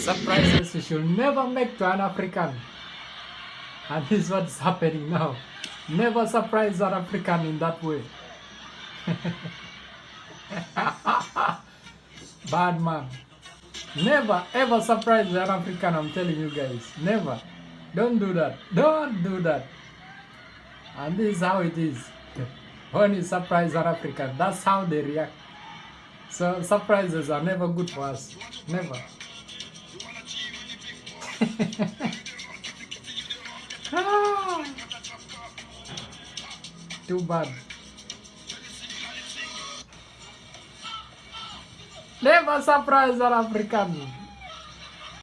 Surprises you should never make to an African. And this is what's happening now. Never surprise an African in that way. Bad man. Never ever surprise an African, I'm telling you guys. Never. Don't do that. Don't do that. And this is how it is. When you surprise an African, that's how they react. So surprises are never good for us. Never. Ah. Too bad. Never surprise an African.